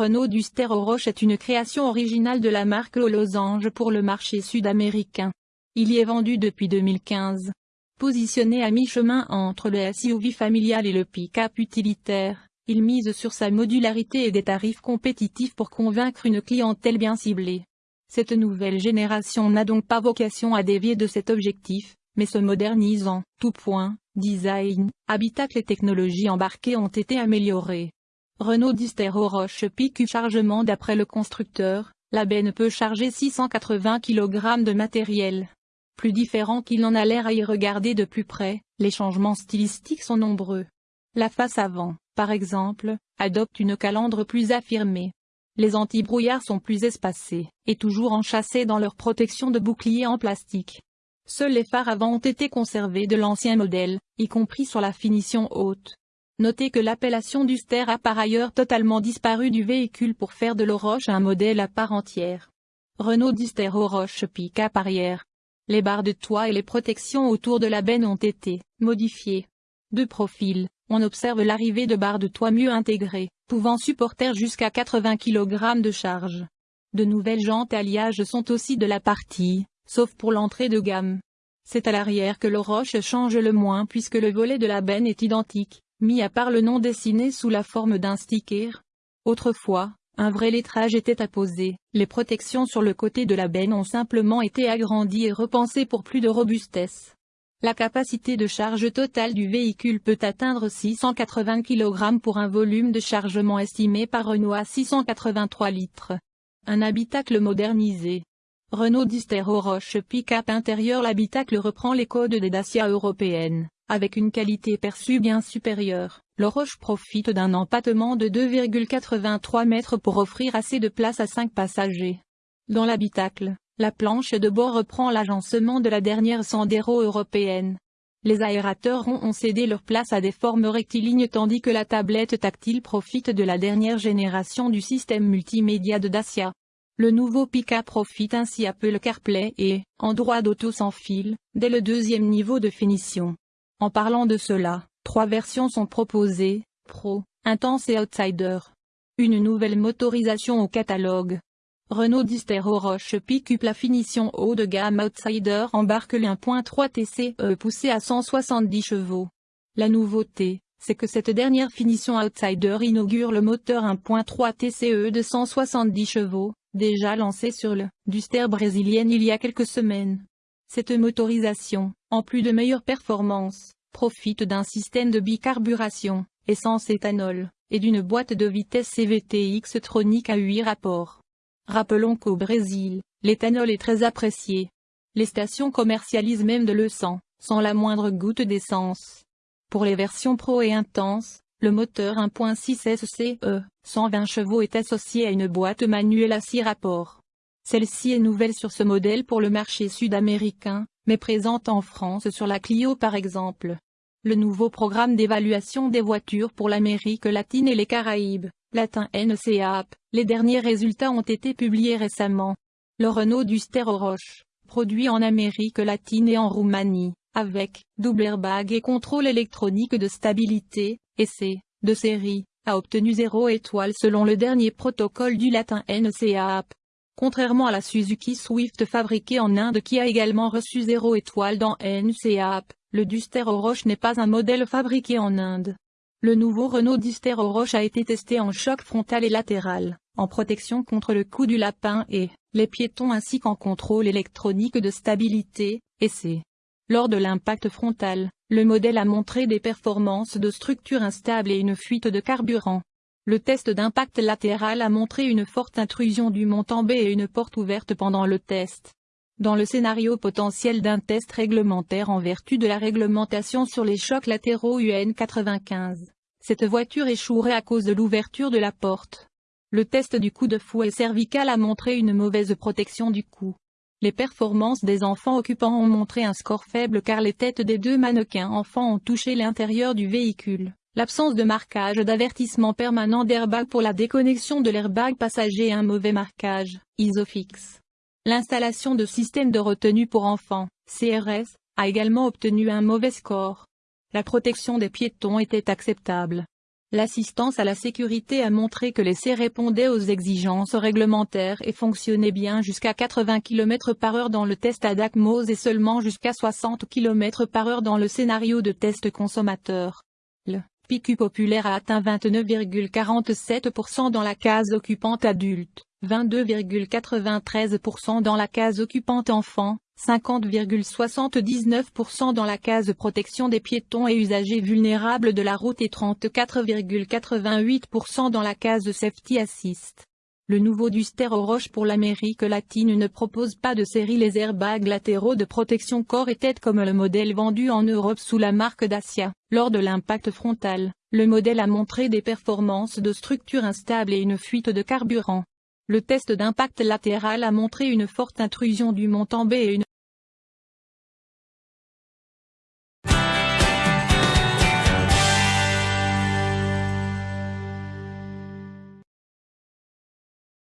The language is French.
Renault Duster aux Roches est une création originale de la marque aux losanges pour le marché sud-américain. Il y est vendu depuis 2015. Positionné à mi-chemin entre le SUV familial et le pick-up utilitaire, il mise sur sa modularité et des tarifs compétitifs pour convaincre une clientèle bien ciblée. Cette nouvelle génération n'a donc pas vocation à dévier de cet objectif, mais se modernise en tout point, design, habitacle et technologies embarquées ont été améliorées. Renault aux roches pique chargement d'après le constructeur, la benne peut charger 680 kg de matériel. Plus différent qu'il en a l'air à y regarder de plus près, les changements stylistiques sont nombreux. La face avant, par exemple, adopte une calandre plus affirmée. Les anti-brouillards sont plus espacés, et toujours enchâssés dans leur protection de bouclier en plastique. Seuls les phares avant ont été conservés de l'ancien modèle, y compris sur la finition haute. Notez que l'appellation Duster a par ailleurs totalement disparu du véhicule pour faire de l'Oroche un modèle à part entière. Renault Duster Oroche pick-up arrière. Les barres de toit et les protections autour de la benne ont été modifiées. De profil, on observe l'arrivée de barres de toit mieux intégrées, pouvant supporter jusqu'à 80 kg de charge. De nouvelles jantes alliages sont aussi de la partie, sauf pour l'entrée de gamme. C'est à l'arrière que l'Oroche change le moins puisque le volet de la benne est identique, mis à part le nom dessiné sous la forme d'un sticker. Autrefois, un vrai lettrage était apposé, les protections sur le côté de la benne ont simplement été agrandies et repensées pour plus de robustesse. La capacité de charge totale du véhicule peut atteindre 680 kg pour un volume de chargement estimé par Renault à 683 litres. Un habitacle modernisé. Renault Duster Roche pick-up intérieur L'habitacle reprend les codes des Dacia européennes. Avec une qualité perçue bien supérieure, le Roche profite d'un empattement de 2,83 mètres pour offrir assez de place à 5 passagers. Dans l'habitacle, la planche de bord reprend l'agencement de la dernière Sandero européenne. Les aérateurs ont cédé leur place à des formes rectilignes tandis que la tablette tactile profite de la dernière génération du système multimédia de Dacia. Le nouveau pick-up profite ainsi Apple CarPlay et Android Auto sans fil, dès le deuxième niveau de finition. En parlant de cela, trois versions sont proposées, Pro, Intense et Outsider. Une nouvelle motorisation au catalogue. Renault Duster Roche Pick-up la finition haut de gamme Outsider embarque le 1.3 TCE poussé à 170 chevaux. La nouveauté, c'est que cette dernière finition Outsider inaugure le moteur 1.3 TCE de 170 chevaux, déjà lancé sur le Duster brésilienne il y a quelques semaines. Cette motorisation, en plus de meilleures performances, profite d'un système de bicarburation, essence-éthanol, et d'une boîte de vitesse CVT X-tronique à 8 rapports. Rappelons qu'au Brésil, l'éthanol est très apprécié. Les stations commercialisent même de l'e-sang, sans la moindre goutte d'essence. Pour les versions pro et intenses, le moteur 1.6 SCE, 120 chevaux est associé à une boîte manuelle à 6 rapports. Celle-ci est nouvelle sur ce modèle pour le marché sud-américain, mais présente en France sur la Clio par exemple. Le nouveau programme d'évaluation des voitures pour l'Amérique latine et les Caraïbes, latin NCAP, les derniers résultats ont été publiés récemment. Le Renault Duster Roche, produit en Amérique latine et en Roumanie, avec double airbag et contrôle électronique de stabilité, essai, de série, a obtenu 0 étoile selon le dernier protocole du latin NCAP. Contrairement à la Suzuki Swift fabriquée en Inde qui a également reçu 0 étoile dans NCAP, le Duster Oroch n'est pas un modèle fabriqué en Inde. Le nouveau Renault Duster Oroch a été testé en choc frontal et latéral, en protection contre le coup du lapin et les piétons ainsi qu'en contrôle électronique de stabilité, essai. Lors de l'impact frontal, le modèle a montré des performances de structure instable et une fuite de carburant. Le test d'impact latéral a montré une forte intrusion du montant B et une porte ouverte pendant le test. Dans le scénario potentiel d'un test réglementaire en vertu de la réglementation sur les chocs latéraux UN 95, cette voiture échouerait à cause de l'ouverture de la porte. Le test du coup de fouet cervical a montré une mauvaise protection du cou. Les performances des enfants occupants ont montré un score faible car les têtes des deux mannequins enfants ont touché l'intérieur du véhicule. L'absence de marquage d'avertissement permanent d'airbag pour la déconnexion de l'airbag passager et un mauvais marquage, ISOFIX. L'installation de système de retenue pour enfants, CRS, a également obtenu un mauvais score. La protection des piétons était acceptable. L'assistance à la sécurité a montré que l'essai répondait aux exigences réglementaires et fonctionnait bien jusqu'à 80 km par heure dans le test à DACMOS et seulement jusqu'à 60 km par heure dans le scénario de test consommateur. PQ populaire a atteint 29,47% dans la case occupante adulte, 22,93% dans la case occupante enfant, 50,79% dans la case protection des piétons et usagers vulnérables de la route et 34,88% dans la case safety assist. Le nouveau Duster aux roches pour l'Amérique latine ne propose pas de série les airbags latéraux de protection corps et tête comme le modèle vendu en Europe sous la marque Dacia. Lors de l'impact frontal, le modèle a montré des performances de structure instable et une fuite de carburant. Le test d'impact latéral a montré une forte intrusion du mont B et une